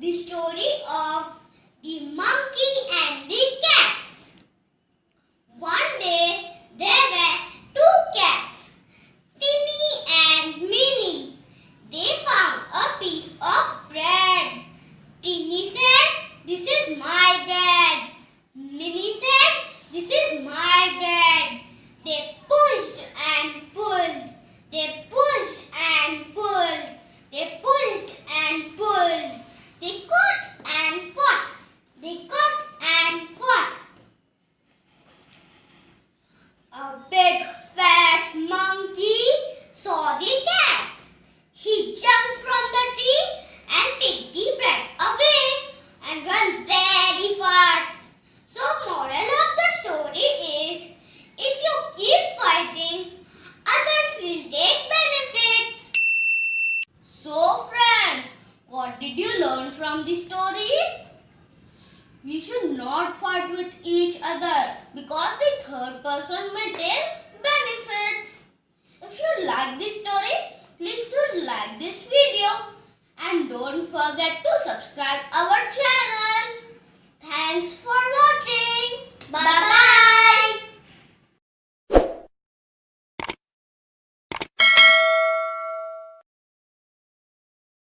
these two Did you learn from the story? We should not fight with each other because the third person may take benefits. If you like this story, please do like this video and don't forget to subscribe our